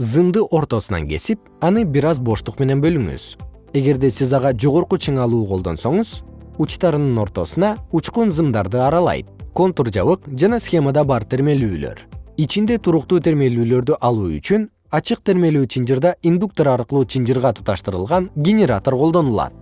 зымды ортосунан кесип аны бир аз боштук менен бөлүңүз. Эгерде сиз ага жогорку чыңалуу колдонсоңуз учтарынын ортосуна учкун зымдарды аралайт контур жабык жана схемада бар термелүүлөр. Ичинде туруктуу термелүүлөрдү алуу үчүн ачык термелүү чынжырда индуктор аркылуу чынжырга туташтырылган генератор колдонулат.